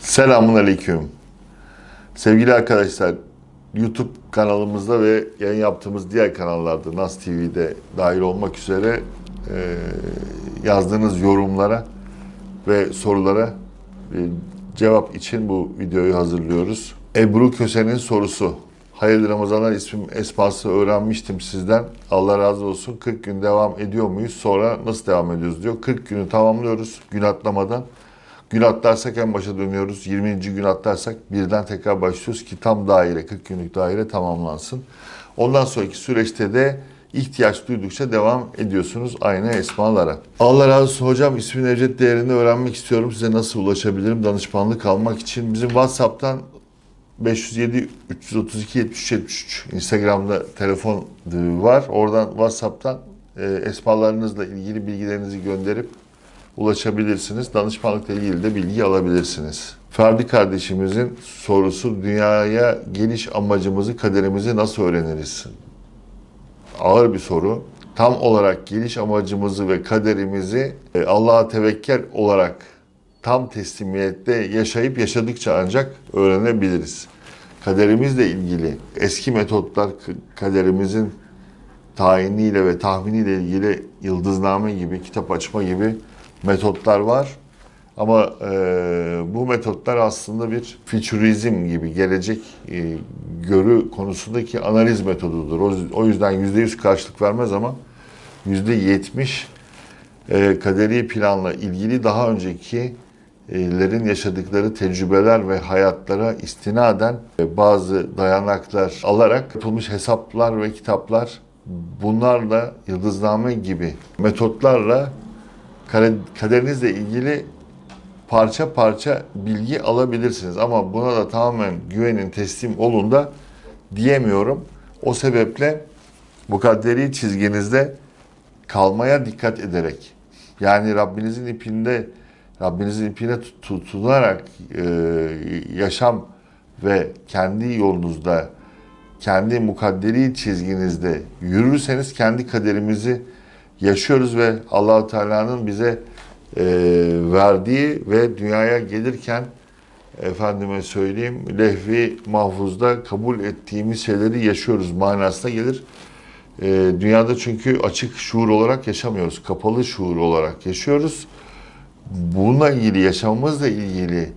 Selamun Aleyküm. Sevgili arkadaşlar, YouTube kanalımızda ve yayın yaptığımız diğer kanallarda, Nas TV'de dahil olmak üzere e, yazdığınız yorumlara ve sorulara e, cevap için bu videoyu hazırlıyoruz. Ebru Köse'nin sorusu. Hayırlı Ramazanlar ismim Espas'ı öğrenmiştim sizden. Allah razı olsun. 40 gün devam ediyor muyuz? Sonra nasıl devam ediyoruz diyor. 40 günü tamamlıyoruz gün atlamadan. Gün atlarsak en başa dönüyoruz. 20. gün atlarsak birden tekrar başlıyoruz ki tam daire, 40 günlük daire tamamlansın. Ondan sonraki süreçte de ihtiyaç duydukça devam ediyorsunuz aynı esmalara. Allah razı olsun hocam ismin ücret değerini öğrenmek istiyorum. Size nasıl ulaşabilirim danışmanlık almak için? Bizim WhatsApp'tan 507 332 73 73 Instagram'da telefon var. Oradan WhatsApp'tan e, esmalarınızla ilgili bilgilerinizi gönderip ulaşabilirsiniz. Danışmanlıkla ilgili de bilgi alabilirsiniz. Ferdi kardeşimizin sorusu dünyaya geliş amacımızı, kaderimizi nasıl öğreniriz? Ağır bir soru. Tam olarak geliş amacımızı ve kaderimizi e, Allah'a tevekkül olarak tam teslimiyette yaşayıp yaşadıkça ancak öğrenebiliriz. Kaderimizle ilgili eski metotlar kaderimizin tayiniyle ve tahminiyle ilgili yıldızname gibi, kitap açma gibi metotlar var. Ama e, bu metotlar aslında bir fütürizm gibi gelecek e, görü konusundaki analiz metodudur. O, o yüzden yüzde yüz karşılık vermez ama yüzde yetmiş e, kaderi planla ilgili daha öncekilerin yaşadıkları tecrübeler ve hayatlara istinaden e, bazı dayanaklar alarak yapılmış hesaplar ve kitaplar bunlarla yıldızname gibi metotlarla kaderinizle ilgili parça parça bilgi alabilirsiniz. Ama buna da tamamen güvenin, teslim olun da diyemiyorum. O sebeple bu kaderi çizginizde kalmaya dikkat ederek yani Rabbinizin ipinde Rabbinizin ipine tutunarak e, yaşam ve kendi yolunuzda kendi mukadderi çizginizde yürürseniz kendi kaderimizi yaşıyoruz ve Allahu Teala'nın bize e, verdiği ve dünyaya gelirken efendime söyleyeyim lehvi mahfuzda kabul ettiğimiz şeyleri yaşıyoruz manasına gelir. E, dünyada çünkü açık şuur olarak yaşamıyoruz. Kapalı şuur olarak yaşıyoruz. Bununla ilgili yaşamımızla ilgili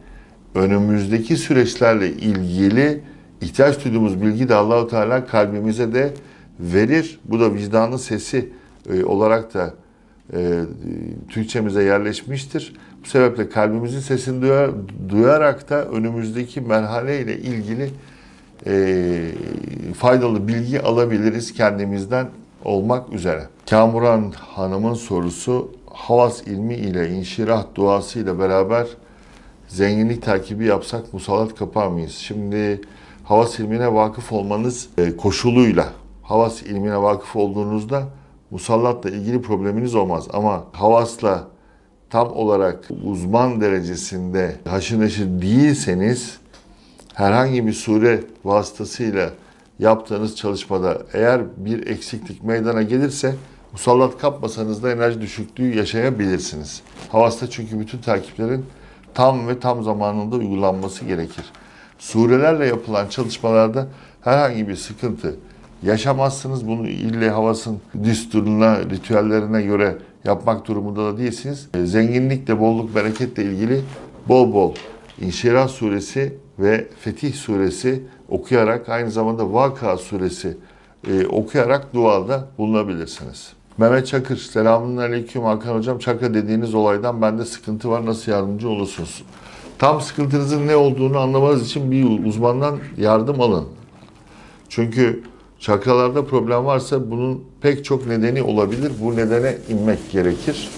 önümüzdeki süreçlerle ilgili ihtiyaç duyduğumuz bilgi de Allahu Teala kalbimize de verir. Bu da vicdanın sesi e, olarak da e, Türkçemize yerleşmiştir. Bu sebeple kalbimizin sesini duyar, duyarak da önümüzdeki merhale ile ilgili e, faydalı bilgi alabiliriz kendimizden olmak üzere. Kamuran Hanım'ın sorusu havas ilmi ile inşirah duası ile beraber zenginlik takibi yapsak musallat kapar mıyız? Şimdi havas ilmine vakıf olmanız e, koşuluyla havas ilmine vakıf olduğunuzda musallatla ilgili probleminiz olmaz. Ama havasla tam olarak uzman derecesinde haşır neşir değilseniz herhangi bir sure vasıtasıyla yaptığınız çalışmada eğer bir eksiklik meydana gelirse musallat kapmasanız da enerji düşüklüğü yaşayabilirsiniz. Havasta çünkü bütün takiplerin tam ve tam zamanında uygulanması gerekir. Surelerle yapılan çalışmalarda herhangi bir sıkıntı yaşamazsınız. Bunu ille havasın düsturuna, ritüellerine göre yapmak durumunda da değilsiniz. E, zenginlikle, bolluk, bereketle ilgili bol bol İnşirah suresi ve Fetih suresi okuyarak aynı zamanda Vaka suresi e, okuyarak duada bulunabilirsiniz. Mehmet Çakır, selamun aleyküm Hakan Hocam. Çakra dediğiniz olaydan bende sıkıntı var. Nasıl yardımcı olursunuz? Tam sıkıntınızın ne olduğunu anlamanız için bir uzmandan yardım alın. Çünkü Çakralarda problem varsa bunun pek çok nedeni olabilir. Bu nedene inmek gerekir.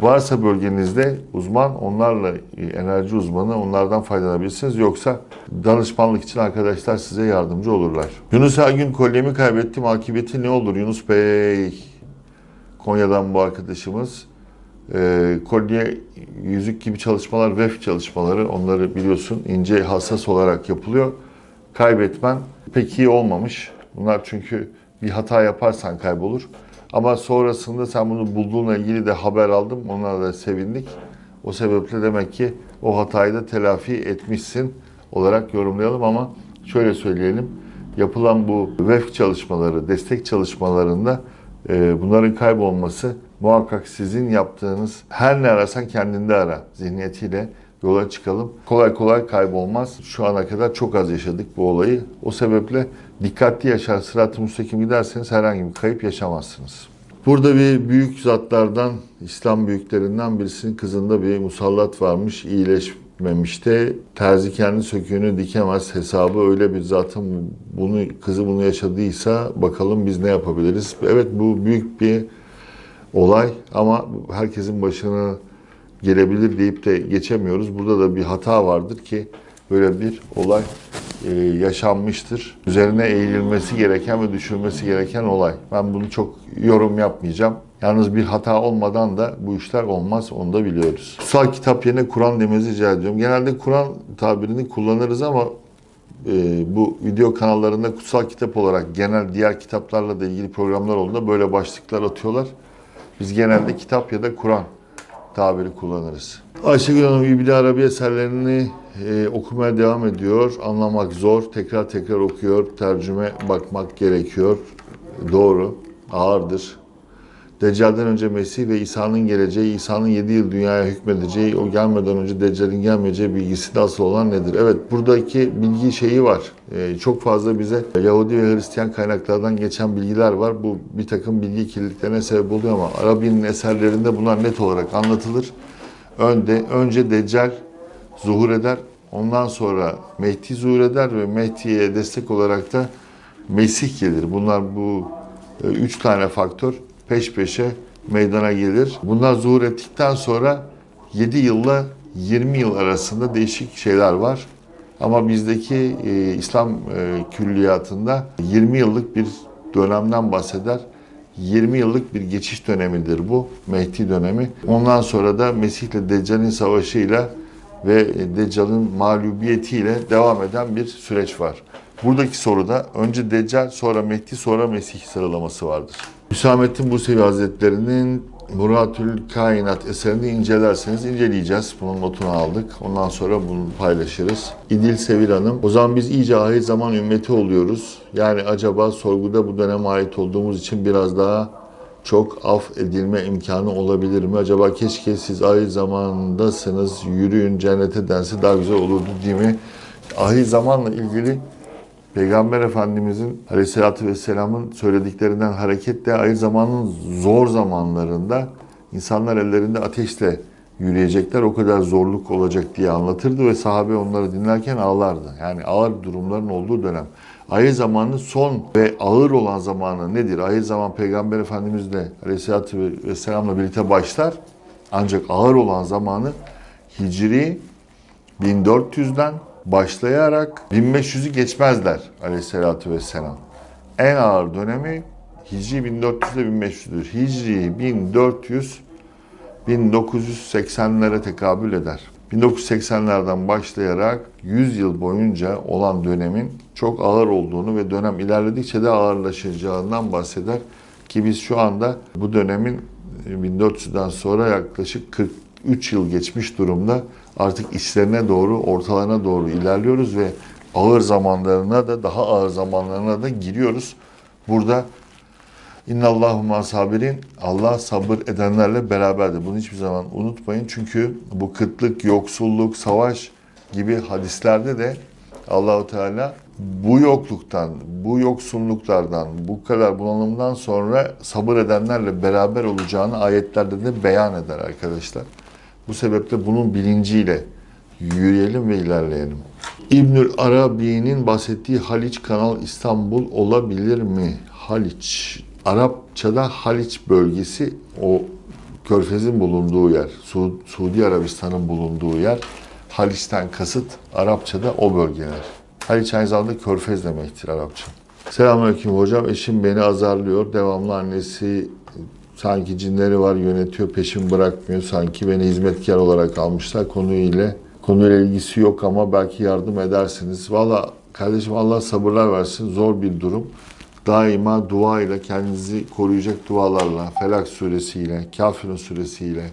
Varsa bölgenizde uzman, onlarla enerji uzmanı, onlardan faydalanabilirsiniz. Yoksa danışmanlık için arkadaşlar size yardımcı olurlar. Yunus Ergün kolyemi kaybettim. Akıbeti ne olur Yunus Bey? Konya'dan bu arkadaşımız. E, kolye, yüzük gibi çalışmalar, VEF çalışmaları onları biliyorsun ince hassas olarak yapılıyor. Kaybetmen pek iyi olmamış Bunlar çünkü bir hata yaparsan kaybolur. Ama sonrasında sen bunu bulduğunla ilgili de haber aldım. Ona da sevindik. O sebeple demek ki o hatayı da telafi etmişsin olarak yorumlayalım ama şöyle söyleyelim. Yapılan bu VEF çalışmaları, destek çalışmalarında bunların kaybolması muhakkak sizin yaptığınız her ne arasan kendinde ara zihniyetiyle yola çıkalım. Kolay kolay kaybolmaz. Şu ana kadar çok az yaşadık bu olayı. O sebeple dikkatli yaşar, sırat-ı müstakim giderseniz herhangi bir kayıp yaşamazsınız. Burada bir büyük zatlardan, İslam büyüklerinden birisinin kızında bir musallat varmış, iyileşmemişte. Terzi kendi söküğünü dikemez hesabı öyle bir zatın bunu kızı bunu yaşadıysa bakalım biz ne yapabiliriz. Evet bu büyük bir olay ama herkesin başına gelebilir deyip de geçemiyoruz. Burada da bir hata vardır ki böyle bir olay e, yaşanmıştır. Üzerine eğilmesi gereken ve düşünmesi gereken olay. Ben bunu çok yorum yapmayacağım. Yalnız bir hata olmadan da bu işler olmaz, onu da biliyoruz. Kutsal kitap yerine Kur'an demenizi rica ediyorum. Genelde Kur'an tabirini kullanırız ama e, bu video kanallarında kutsal kitap olarak genel diğer kitaplarla da ilgili programlar olduğunda böyle başlıklar atıyorlar. Biz genelde kitap ya da Kur'an tabiri kullanırız. Ayşegül Hanım İbni Arabi eserlerini e, okumaya devam ediyor. Anlamak zor. Tekrar tekrar okuyor. Tercüme bakmak gerekiyor. Doğru. Ağırdır. Deccal'den önce Mesih ve İsa'nın geleceği, İsa'nın 7 yıl dünyaya hükmedeceği, o gelmeden önce Deccal'in gelmeyeceği bilgisi de asıl olan nedir? Evet buradaki bilgi şeyi var. Ee, çok fazla bize Yahudi ve Hristiyan kaynaklardan geçen bilgiler var. Bu bir takım bilgi kirliliklerine sebep oluyor ama Arabi'nin eserlerinde bunlar net olarak anlatılır. Önde, önce Deccal zuhur eder. Ondan sonra Mehdi zuhur eder ve Mehdi'ye destek olarak da Mesih gelir. Bunlar bu e, üç tane faktör peş peşe meydana gelir. Bunlar zuhur ettikten sonra 7 yılla 20 yıl arasında değişik şeyler var. Ama bizdeki e, İslam e, külliyatında 20 yıllık bir dönemden bahseder. 20 yıllık bir geçiş dönemidir bu Mehdi dönemi. Ondan sonra da Mesih ile Deccal'in savaşıyla ve Deccal'ın mağlubiyetiyle devam eden bir süreç var. Buradaki soruda önce Deccal, sonra Mehdi, sonra Mesih sıralaması vardır. Hüsamettin Bursevi Hazretleri'nin Muratül Kainat eserini incelerseniz inceleyeceğiz. Bunun notunu aldık. Ondan sonra bunu paylaşırız. İdil Sevil Hanım. O zaman biz iyice ahir zaman ümmeti oluyoruz. Yani acaba sorguda bu döneme ait olduğumuz için biraz daha çok af edilme imkanı olabilir mi? Acaba keşke siz ahir zamandasınız, yürüyün cennete dense daha güzel olurdu değil mi? Ahir zamanla ilgili Peygamber Efendimizin Aleyhisselatü Vesselam'ın söylediklerinden hareketle ahir zamanın zor zamanlarında insanlar ellerinde ateşle yürüyecekler. O kadar zorluk olacak diye anlatırdı ve sahabe onları dinlerken ağlardı. Yani ağır durumların olduğu dönem. Ahir zamanın son ve ağır olan zamanı nedir? Ahir zaman Peygamber Efendimizle Aleyhisselatü Vesselam'la birlikte başlar. Ancak ağır olan zamanı Hicri 1400'den başlayarak 1500'ü geçmezler aleyhissalatü vesselam. En ağır dönemi Hicri 1400 ile 1500'dür. Hicri 1400 1980'lere tekabül eder. 1980'lerden başlayarak 100 yıl boyunca olan dönemin çok ağır olduğunu ve dönem ilerledikçe de ağırlaşacağından bahseder. Ki biz şu anda bu dönemin 1400'den sonra yaklaşık 43 yıl geçmiş durumda artık içlerine doğru, ortalarına doğru ilerliyoruz ve ağır zamanlarına da daha ağır zamanlarına da giriyoruz. Burada İnnallahumma sabirin Allah sabır edenlerle beraberdir. Bunu hiçbir zaman unutmayın. Çünkü bu kıtlık, yoksulluk, savaş gibi hadislerde de Allahu Teala bu yokluktan, bu yoksulluklardan, bu kadar bunalımdan sonra sabır edenlerle beraber olacağını ayetlerde de beyan eder arkadaşlar. Bu sebeple bunun bilinciyle yürüyelim ve ilerleyelim. İbnül Arabi'nin bahsettiği Haliç Kanal İstanbul olabilir mi? Haliç. Arapçada Haliç bölgesi o Körfez'in bulunduğu yer. Su Suudi Arabistan'ın bulunduğu yer. Haliç'ten kasıt Arapçada o bölgeler. Haliç aynı zamanda Körfez demektir Arapça. Selamünaleyküm hocam. Eşim beni azarlıyor. Devamlı annesi sanki cinleri var yönetiyor, peşim bırakmıyor. Sanki beni hizmetkar olarak almışlar. Konuyla konuyla ilgisi yok ama belki yardım edersiniz. Valla kardeşim Allah sabırlar versin. Zor bir durum. daima dua ile kendinizi koruyacak dualarla, Felak suresiyle, Kafirun suresiyle,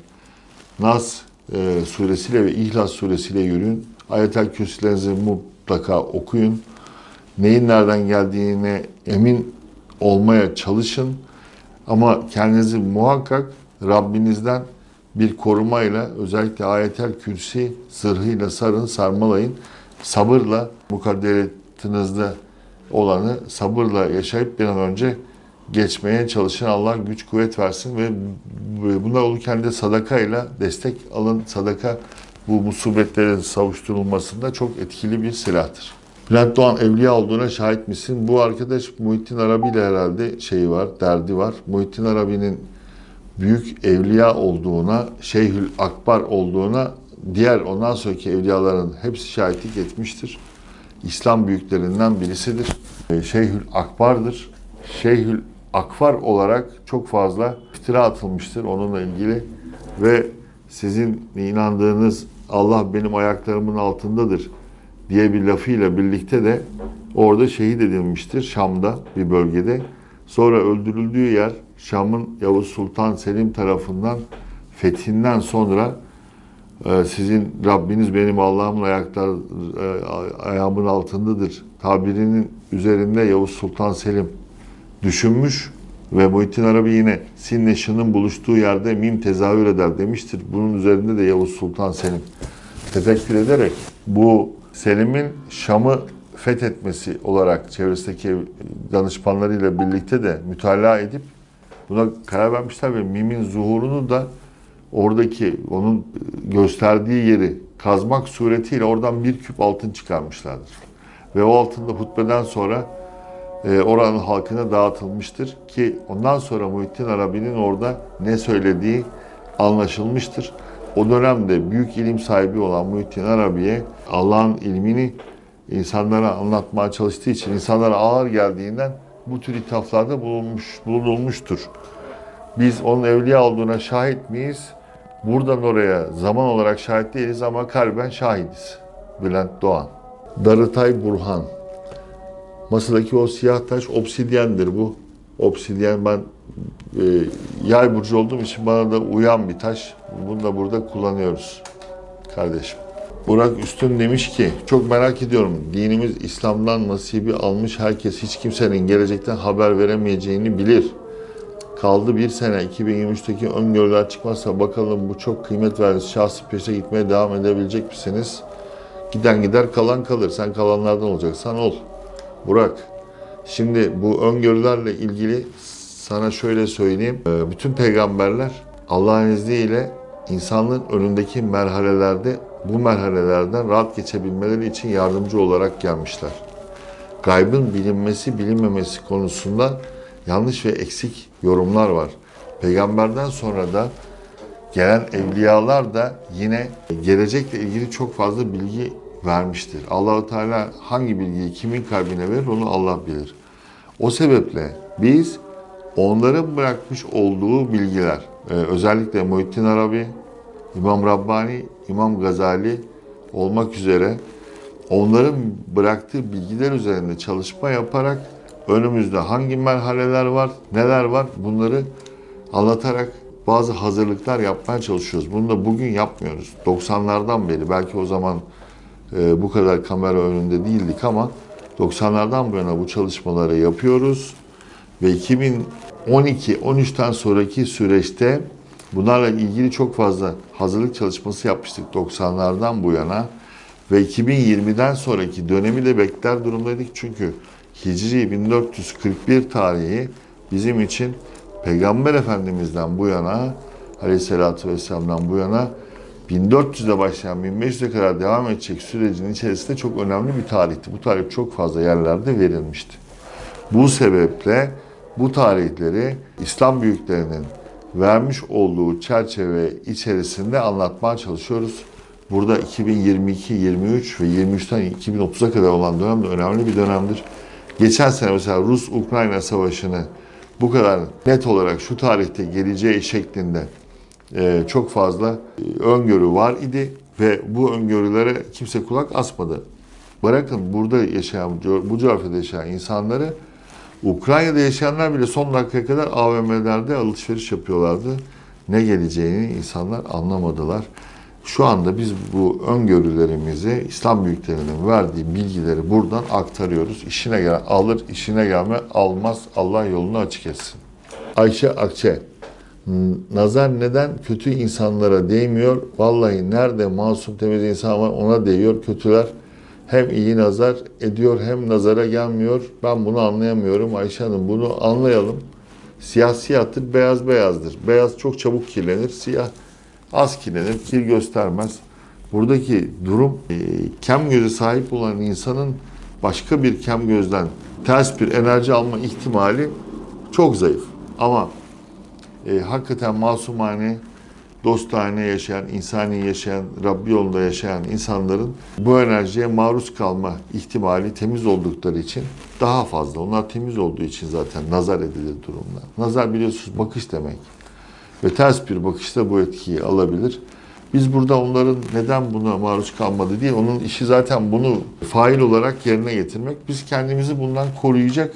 Nas e, suresiyle ve İhlas suresiyle yürüyün. Ayetel kürsülerinizi mutlaka okuyun. Neyin nereden geldiğine emin olmaya çalışın. Ama kendinizi muhakkak Rabbinizden bir korumayla özellikle ayetel kürsi zırhıyla sarın, sarmalayın. Sabırla mukadderetinizde olanı sabırla yaşayıp bir an önce geçmeye çalışın. Allah güç kuvvet versin ve bunlar olurken de sadakayla destek alın. Sadaka bu musibetlerin savuşturulmasında çok etkili bir silahtır. Bülent Doğan evliya olduğuna şahit misin? Bu arkadaş Muhittin Arabi ile herhalde şeyi var, derdi var. Muhittin Arabi'nin büyük evliya olduğuna, Şeyhül Akbar olduğuna diğer ondan sonraki evliyaların hepsi şahitlik etmiştir. İslam büyüklerinden birisidir. Ee, Şeyhül Akbar'dır. Şeyhül Akbar olarak çok fazla iftira atılmıştır onunla ilgili ve sizin inandığınız Allah benim ayaklarımın altındadır diye bir lafıyla birlikte de orada şehit edilmiştir Şam'da bir bölgede. Sonra öldürüldüğü yer Şam'ın Yavuz Sultan Selim tarafından fethinden sonra e, sizin Rabbiniz benim Allah'ımın ayaklar e, ayağımın altındadır tabirinin üzerinde Yavuz Sultan Selim düşünmüş ve Muhittin Arabi yine Sinle Şın'ın buluştuğu yerde mim tezahür eder demiştir. Bunun üzerinde de Yavuz Sultan Selim tefekkür ederek bu Selim'in Şam'ı fethetmesi olarak çevresindeki danışmanlarıyla birlikte de mütalaa edip buna karar vermişler ve mimin zuhurunu da oradaki onun gösterdiği yeri kazmak suretiyle oradan bir küp altın çıkarmışlardır. Ve o altın da hutbeden sonra e, oranın halkına dağıtılmıştır ki ondan sonra Muhittin Arabi'nin orada ne söylediği anlaşılmıştır. O dönemde büyük ilim sahibi olan Muhittin Arabi'ye Allah'ın ilmini insanlara anlatmaya çalıştığı için insanlara ağır geldiğinden bu tür ithaflarda bulunmuş, bulunulmuştur. Biz onun evliya olduğuna şahit miyiz? Buradan oraya zaman olarak şahit değiliz ama kalben şahidiz. Bülent Doğan. Darıtay Burhan. Masadaki o siyah taş obsidyendir bu. Obsidyen ben e, yay burcu olduğum için bana da uyan bir taş. Bunu da burada kullanıyoruz kardeşim. Burak Üstün demiş ki, çok merak ediyorum. Dinimiz İslam'dan nasibi almış herkes hiç kimsenin gelecekten haber veremeyeceğini bilir. Kaldı bir sene 2023'teki öngörüler çıkmazsa bakalım bu çok kıymet verdiğiniz şahsı peşe gitmeye devam edebilecek misiniz? Giden gider kalan kalır. Sen kalanlardan olacaksan ol. Burak, şimdi bu öngörülerle ilgili sana şöyle söyleyeyim. Ee, Bütün peygamberler Allah'ın izniyle insanlığın önündeki merhalelerde bu merhalelerden rahat geçebilmeleri için yardımcı olarak gelmişler. Gaybın bilinmesi bilinmemesi konusunda yanlış ve eksik yorumlar var. Peygamberden sonra da gelen evliyalar da yine gelecekle ilgili çok fazla bilgi vermiştir. Allahu Teala hangi bilgiyi kimin kalbine verir onu Allah bilir. O sebeple biz onların bırakmış olduğu bilgiler, e, özellikle Muhittin Arabi, İmam Rabbani, İmam Gazali olmak üzere onların bıraktığı bilgiler üzerinde çalışma yaparak önümüzde hangi merhaleler var, neler var bunları anlatarak bazı hazırlıklar yapmaya çalışıyoruz. Bunu da bugün yapmıyoruz. 90'lardan beri belki o zaman e, bu kadar kamera önünde değildik ama 90'lardan bu yana bu çalışmaları yapıyoruz. Ve 2012-13'ten sonraki süreçte bunlarla ilgili çok fazla hazırlık çalışması yapmıştık 90'lardan bu yana. Ve 2020'den sonraki dönemi de bekler durumdaydık. Çünkü Hicri 1441 tarihi bizim için Peygamber Efendimiz'den bu yana, Aleyhisselatü Vesselam'dan bu yana 1400'de başlayan 1500'e kadar devam edecek sürecin içerisinde çok önemli bir tarihti. Bu tarih çok fazla yerlerde verilmişti. Bu sebeple bu tarihleri İslam büyüklerinin vermiş olduğu çerçeve içerisinde anlatmaya çalışıyoruz. Burada 2022, 23 ve 23'ten 2030'a kadar olan dönem de önemli bir dönemdir. Geçen sene mesela Rus-Ukrayna savaşını bu kadar net olarak şu tarihte geleceği şeklinde e, çok fazla e, öngörü var idi ve bu öngörülere kimse kulak asmadı. Bırakın burada yaşayan, bu coğrafyada yaşayan insanları Ukrayna'da yaşayanlar bile son dakikaya kadar AVM'lerde alışveriş yapıyorlardı. Ne geleceğini insanlar anlamadılar. Şu anda biz bu öngörülerimizi İslam büyüklerinin verdiği bilgileri buradan aktarıyoruz. İşine gelen alır, işine gelme almaz. Allah yolunu açık etsin. Ayşe Akçe. Nazar neden kötü insanlara değmiyor? Vallahi nerede masum temiz insan var ona değiyor. Kötüler hem iyi nazar ediyor hem nazara gelmiyor. Ben bunu anlayamıyorum Ayşe Hanım. Bunu anlayalım. Siyah siyahtır, beyaz beyazdır. Beyaz çok çabuk kirlenir, siyah az kirlenir, kir göstermez. Buradaki durum e, kem göze sahip olan insanın başka bir kem gözden ters bir enerji alma ihtimali çok zayıf. Ama e, hakikaten masumane, dostane yaşayan, insani yaşayan, Rabbi yolunda yaşayan insanların bu enerjiye maruz kalma ihtimali temiz oldukları için daha fazla. Onlar temiz olduğu için zaten nazar edilir durumlar. Nazar biliyorsunuz bakış demek. Ve ters bir bakışta bu etkiyi alabilir. Biz burada onların neden buna maruz kalmadı diye onun işi zaten bunu fail olarak yerine getirmek. Biz kendimizi bundan koruyacak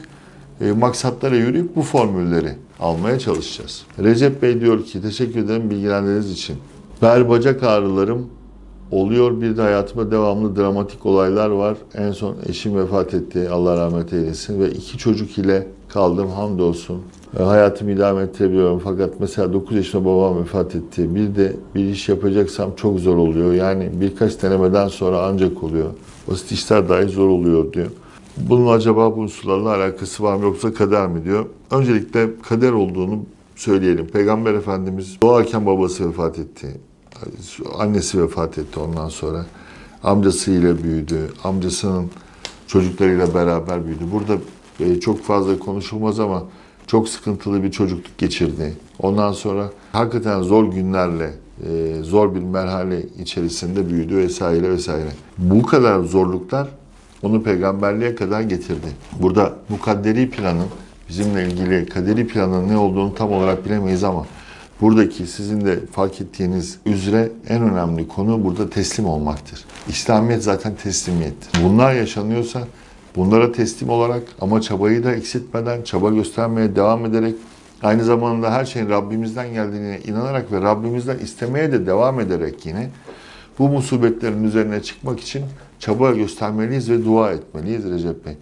e, maksatlara yürüyüp bu formülleri almaya çalışacağız. Recep Bey diyor ki teşekkür ederim bilgilendirdiğiniz için. Bel bacak ağrılarım oluyor. Bir de hayatımda devamlı dramatik olaylar var. En son eşim vefat etti. Allah rahmet eylesin. Ve iki çocuk ile kaldım hamdolsun. E, Hayatımı idame ettirebiliyorum. Fakat mesela 9 yaşında babam vefat etti. Bir de bir iş yapacaksam çok zor oluyor. Yani birkaç denemeden sonra ancak oluyor. Basit işler dahi zor oluyor diyor. Bunun acaba bu unsurlarla alakası var mı yoksa kader mi diyor. Öncelikle kader olduğunu söyleyelim. Peygamber Efendimiz doğarken babası vefat etti. Annesi vefat etti ondan sonra. Amcasıyla büyüdü. Amcasının çocuklarıyla beraber büyüdü. Burada e, çok fazla konuşulmaz ama çok sıkıntılı bir çocukluk geçirdi. Ondan sonra hakikaten zor günlerle, e, zor bir merhale içerisinde büyüdü vesaire vesaire. Bu kadar zorluklar onu peygamberliğe kadar getirdi. Burada mukadderi planın, bizimle ilgili kaderi planın ne olduğunu tam olarak bilemeyiz ama buradaki sizin de fark ettiğiniz üzere en önemli konu burada teslim olmaktır. İslamiyet zaten teslimiyettir. Bunlar yaşanıyorsa bunlara teslim olarak ama çabayı da eksiltmeden, çaba göstermeye devam ederek aynı zamanda her şeyin Rabbimizden geldiğine inanarak ve Rabbimizden istemeye de devam ederek yine bu musibetlerin üzerine çıkmak için çaba göstermeliyiz ve dua etmeliyiz Recep Bey.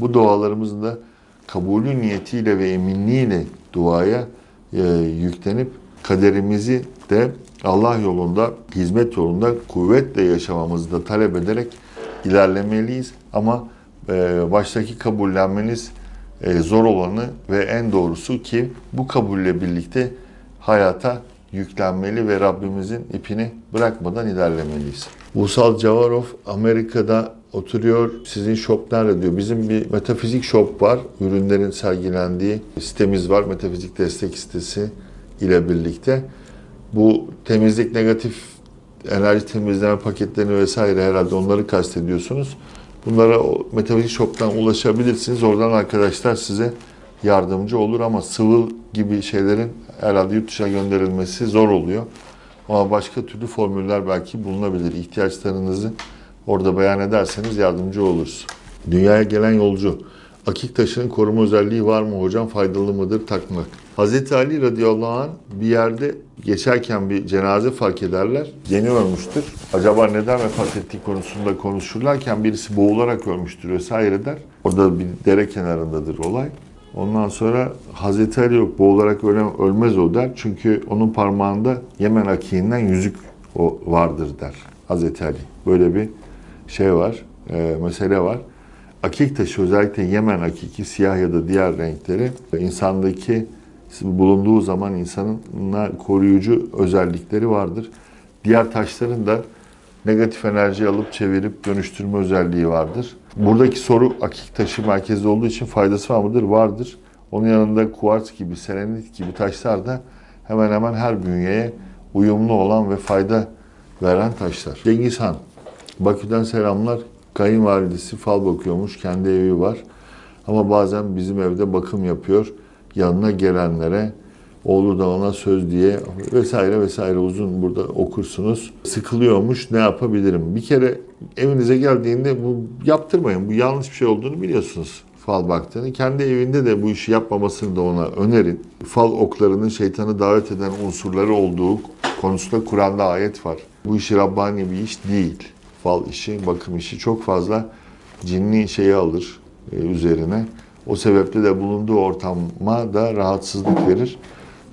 Bu dualarımızın da kabulü niyetiyle ve eminliğiyle duaya e, yüklenip kaderimizi de Allah yolunda, hizmet yolunda kuvvetle yaşamamızı da talep ederek ilerlemeliyiz. Ama e, baştaki kabullenmeniz e, zor olanı ve en doğrusu ki bu kabulle birlikte hayata yüklenmeli ve Rabbimizin ipini bırakmadan ilerlemeliyiz. Vusal Cavarov Amerika'da oturuyor. Sizin shop nerede diyor. Bizim bir metafizik shop var. Ürünlerin sergilendiği sitemiz var. Metafizik destek sitesi ile birlikte. Bu temizlik negatif enerji temizleme paketlerini vesaire herhalde onları kastediyorsunuz. Bunlara Metafizik Shop'tan ulaşabilirsiniz. Oradan arkadaşlar size yardımcı olur ama sıvı gibi şeylerin herhalde yurt dışına gönderilmesi zor oluyor. Ama başka türlü formüller belki bulunabilir. İhtiyaçlarınızı orada beyan ederseniz yardımcı oluruz. Dünyaya gelen yolcu. Akik taşının koruma özelliği var mı hocam? Faydalı mıdır takmak? Hz. Ali radıyallahu anh bir yerde geçerken bir cenaze fark ederler. Yeni ölmüştür. Acaba neden vefat ettiği konusunda konuşurlarken birisi boğularak ölmüştür vesaire der. Orada bir dere kenarındadır olay. Ondan sonra Hazreti Ali yok boğularak öle, ölmez o der. Çünkü onun parmağında Yemen akiğinden yüzük o vardır der Hazreti Ali. Böyle bir şey var, e, mesele var. Akik taşı özellikle Yemen akiki siyah ya da diğer renkleri insandaki bulunduğu zaman insanın koruyucu özellikleri vardır. Diğer taşların da negatif enerji alıp çevirip dönüştürme özelliği vardır. Buradaki soru akik taşı merkezde olduğu için faydası var mıdır? Vardır. Onun yanında kuarts gibi, selenit gibi taşlar da hemen hemen her bünyeye uyumlu olan ve fayda veren taşlar. Cengiz Han, Bakü'den selamlar. Kayınvalidesi fal bakıyormuş, kendi evi var. Ama bazen bizim evde bakım yapıyor. Yanına gelenlere oğlu da ona söz diye vesaire vesaire uzun burada okursunuz. Sıkılıyormuş ne yapabilirim? Bir kere evinize geldiğinde bu yaptırmayın. Bu yanlış bir şey olduğunu biliyorsunuz. fal baktığını. Kendi evinde de bu işi yapmamasını da ona önerin. Fal oklarının şeytanı davet eden unsurları olduğu konusunda Kur'an'da ayet var. Bu işi Rabbani bir iş değil. Fal işi, bakım işi çok fazla cinni şeyi alır e, üzerine. O sebeple de bulunduğu ortama da rahatsızlık verir.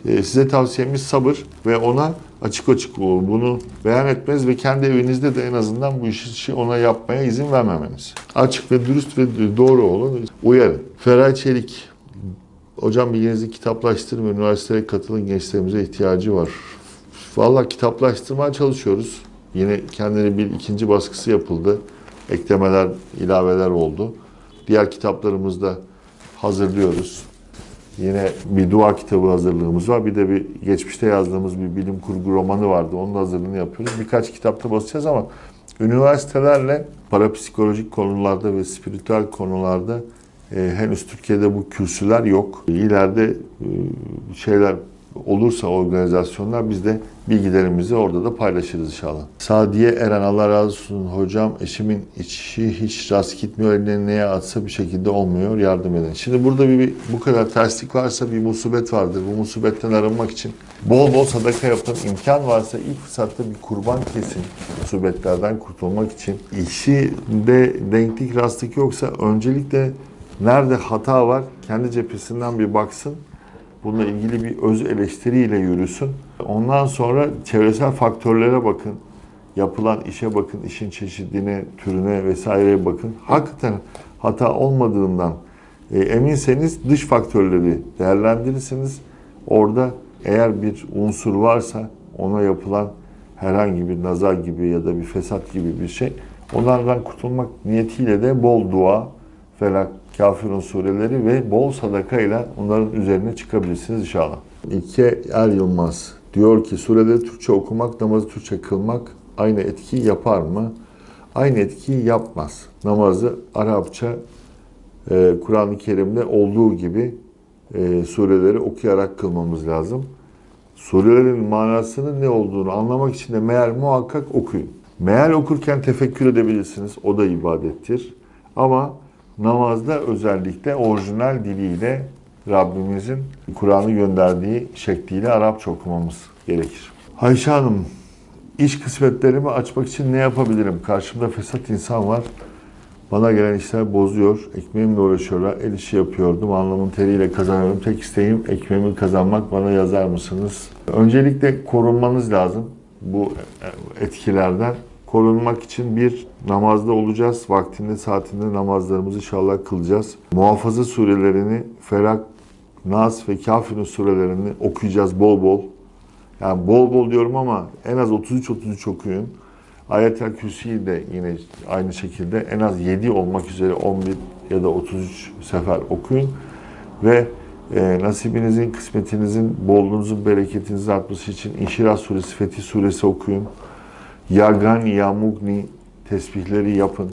E, size tavsiyemiz sabır ve ona açık açık. Bunu beyan etmez ve kendi evinizde de en azından bu işi ona yapmaya izin vermemeniz. Açık ve dürüst ve doğru olun. Uyarın. Feray Çelik. Hocam bilginizi kitaplaştırın ve üniversiteye katılın gençlerimize ihtiyacı var. Vallahi kitaplaştırmaya çalışıyoruz. Yine kendini bir ikinci baskısı yapıldı. Eklemeler, ilaveler oldu. Diğer kitaplarımızda hazırlıyoruz. Yine bir dua kitabı hazırlığımız var. Bir de bir geçmişte yazdığımız bir bilim kurgu romanı vardı. Onun hazırlığını yapıyoruz. Birkaç kitapta basacağız ama üniversitelerle parapsikolojik konularda ve spiritüel konularda e, henüz Türkiye'de bu kürsüler yok. İleride e, şeyler olursa organizasyonlar biz de bilgilerimizi orada da paylaşırız inşallah. Sadiye Eren Allah razı olsun hocam eşimin içi hiç rast gitmiyor eline neye atsa bir şekilde olmuyor yardım edin. Şimdi burada bir, bir bu kadar terslik varsa bir musibet vardır. Bu musibetten arınmak için bol bol sadaka yapın. imkan varsa ilk fırsatta bir kurban kesin musibetlerden kurtulmak için. İşi de denklik rastlık yoksa öncelikle nerede hata var kendi cephesinden bir baksın bununla ilgili bir öz eleştiriyle yürüsün. Ondan sonra çevresel faktörlere bakın. Yapılan işe bakın, işin çeşidine, türüne vesaireye bakın. Hakikaten hata olmadığından e, eminseniz dış faktörleri değerlendirirsiniz. Orada eğer bir unsur varsa ona yapılan herhangi bir nazar gibi ya da bir fesat gibi bir şey onlardan kurtulmak niyetiyle de bol dua, felak, Kafirun sureleri ve bol sadaka ile onların üzerine çıkabilirsiniz inşallah. İlke Er Yılmaz diyor ki sureleri Türkçe okumak, namazı Türkçe kılmak aynı etki yapar mı? Aynı etkiyi yapmaz. Namazı Arapça e, Kur'an-ı Kerim'de olduğu gibi e, sureleri okuyarak kılmamız lazım. Surelerin manasının ne olduğunu anlamak için de meal muhakkak okuyun. Meal okurken tefekkür edebilirsiniz. O da ibadettir. Ama namazda özellikle orijinal diliyle Rabbimizin Kur'an'ı gönderdiği şekliyle Arapça okumamız gerekir. Ayşe Hanım, iş kısmetlerimi açmak için ne yapabilirim? Karşımda fesat insan var. Bana gelen işler bozuyor. Ekmeğimle uğraşıyorlar. El işi yapıyordum. Alnımın teriyle kazanıyorum. Tek isteğim ekmeğimi kazanmak. Bana yazar mısınız? Öncelikle korunmanız lazım bu etkilerden korunmak için bir namazda olacağız. Vaktinde saatinde namazlarımızı inşallah kılacağız. Muhafaza surelerini Felak, Nas ve Kafir'in surelerini okuyacağız bol bol. Yani bol bol diyorum ama en az 33-33 okuyun. Ayet-el Kürsi'yi de yine aynı şekilde en az 7 olmak üzere 11 ya da 33 sefer okuyun. Ve e, nasibinizin, kısmetinizin, bolluğunuzun, bereketinizin artması için İnşirah suresi, Fetih suresi okuyun. Yagan, Yamugni tesbihleri yapın.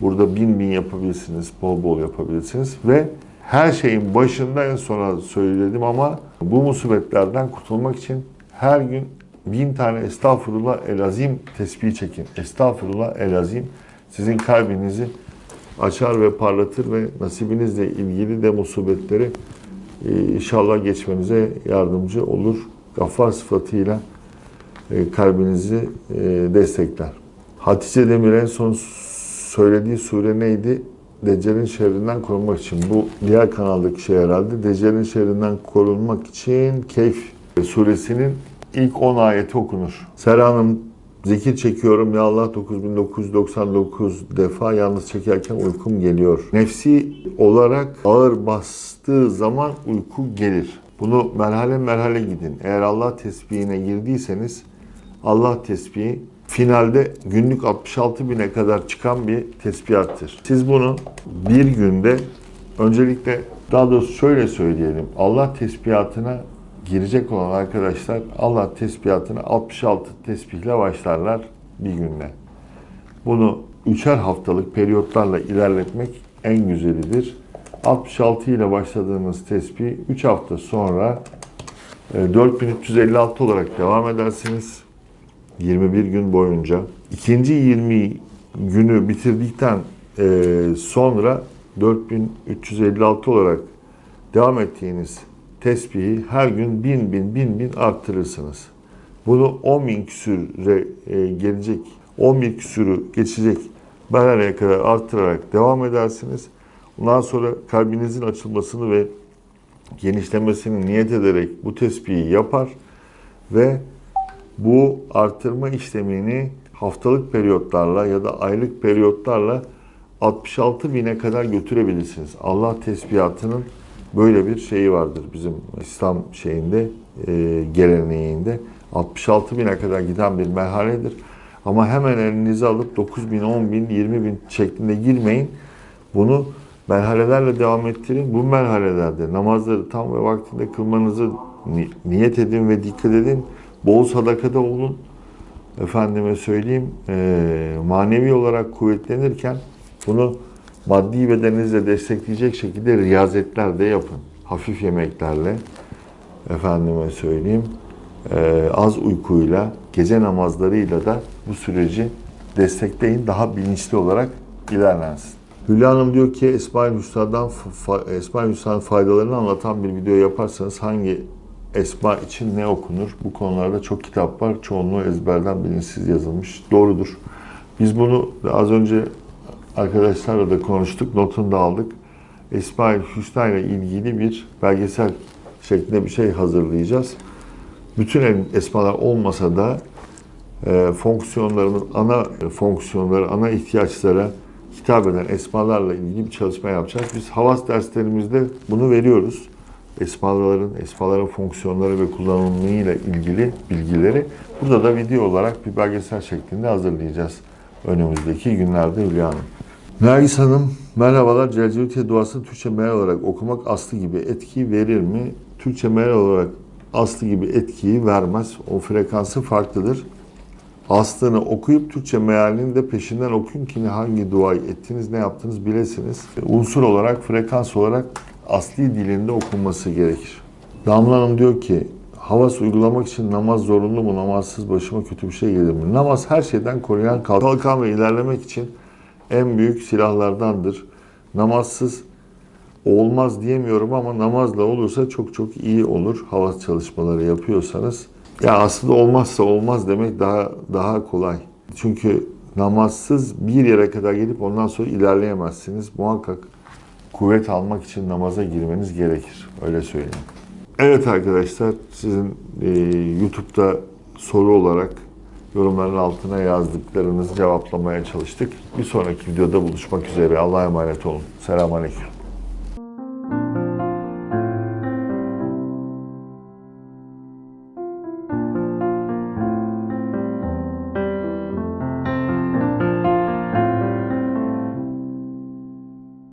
Burada bin bin yapabilirsiniz, bol bol yapabilirsiniz. Ve her şeyin başında en sona söyledim ama bu musibetlerden kurtulmak için her gün bin tane estağfurullah elazim tesbih çekin. Estağfurullah elazim sizin kalbinizi açar ve parlatır ve nasibinizle ilgili de musibetleri e, inşallah geçmenize yardımcı olur. Gaffar sıfatıyla kalbinizi e, destekler. Hatice Demir en son söylediği sure neydi? Deccal'in şerrinden korunmak için. Bu diğer kanaldaki şey herhalde. Deccal'in şerrinden korunmak için Keyf suresinin ilk 10 ayeti okunur. Sera Hanım zikir çekiyorum ya Allah 9999 defa yalnız çekerken uykum geliyor. Nefsi olarak ağır bastığı zaman uyku gelir. Bunu merhale merhale gidin. Eğer Allah tesbihine girdiyseniz Allah tesbihi finalde günlük 66 bine kadar çıkan bir tesbihattır. Siz bunu bir günde öncelikle daha doğrusu şöyle söyleyelim. Allah tesbihatına girecek olan arkadaşlar Allah tesbihatına 66 tesbihle başlarlar bir günde. Bunu üçer haftalık periyotlarla ilerletmek en güzelidir. 66 ile başladığınız tesbih 3 hafta sonra 4356 olarak devam edersiniz. 21 gün boyunca. İkinci 20 günü bitirdikten e, sonra 4356 olarak devam ettiğiniz tesbihi her gün bin bin bin bin arttırırsınız. Bunu 10 bin küsüre e, gelecek, 10 bin küsürü geçecek merhaleye kadar arttırarak devam edersiniz. Ondan sonra kalbinizin açılmasını ve genişlemesini niyet ederek bu tespihi yapar ve bu artırma işlemini haftalık periyotlarla ya da aylık periyotlarla 66 bine kadar götürebilirsiniz. Allah tesbihatının böyle bir şeyi vardır bizim İslam şeyinde, e, geleneğinde. 66 bine kadar giden bir merhaledir. Ama hemen elinize alıp 9 bin, 10 bin, 20 bin şeklinde girmeyin. Bunu merhalelerle devam ettirin. Bu merhalelerde namazları tam ve vaktinde kılmanızı ni- niyet edin ve dikkat edin. Bol sadakada olun. Efendime söyleyeyim, eee, manevi olarak kuvvetlenirken bunu maddi bedeninizle destekleyecek şekilde riyazetler de yapın. Hafif yemeklerle, efendime söyleyeyim, eee, az uykuyla, gece namazlarıyla da bu süreci destekleyin. Daha bilinçli olarak ilerlensin. Hülya Hanım diyor ki Esma-ül Hüsna'nın faydalarını anlatan bir video yaparsanız hangi esma için ne okunur? Bu konularda çok kitap var. Çoğunluğu ezberden bilinçsiz yazılmış. Doğrudur. Biz bunu az önce arkadaşlarla da konuştuk. Notunu da aldık. Esma-ül Hüsna ile ilgili bir belgesel şeklinde bir şey hazırlayacağız. Bütün esmalar olmasa da e, fonksiyonlarımız, ana fonksiyonları, ana ihtiyaçlara hitap eden esmalarla ilgili bir çalışma yapacağız. Biz havas derslerimizde bunu veriyoruz. Esmaların, esmaların fonksiyonları ve kullanımıyla ilgili bilgileri burada da video olarak bir belgesel şeklinde hazırlayacağız önümüzdeki günlerde Hülya Hanım. Nergis Hanım, merhabalar. Celcevitiye duasını Türkçe meal olarak okumak aslı gibi etki verir mi? Türkçe meal olarak aslı gibi etkiyi vermez. O frekansı farklıdır. Aslını okuyup Türkçe mealini de peşinden okuyun ki hangi duayı ettiniz, ne yaptınız bilesiniz. Unsur olarak, frekans olarak asli dilinde okunması gerekir. Damla Hanım diyor ki, havas uygulamak için namaz zorunlu mu? Namazsız başıma kötü bir şey gelir mi? Namaz her şeyden koruyan kalkan ve ilerlemek için en büyük silahlardandır. Namazsız olmaz diyemiyorum ama namazla olursa çok çok iyi olur. Havas çalışmaları yapıyorsanız. Ya aslında olmazsa olmaz demek daha daha kolay. Çünkü namazsız bir yere kadar gelip ondan sonra ilerleyemezsiniz. Muhakkak kuvvet almak için namaza girmeniz gerekir. Öyle söyleyeyim. Evet arkadaşlar sizin e, YouTube'da soru olarak yorumların altına yazdıklarınızı cevaplamaya çalıştık. Bir sonraki videoda buluşmak üzere. Allah'a emanet olun. Selamünaleyküm.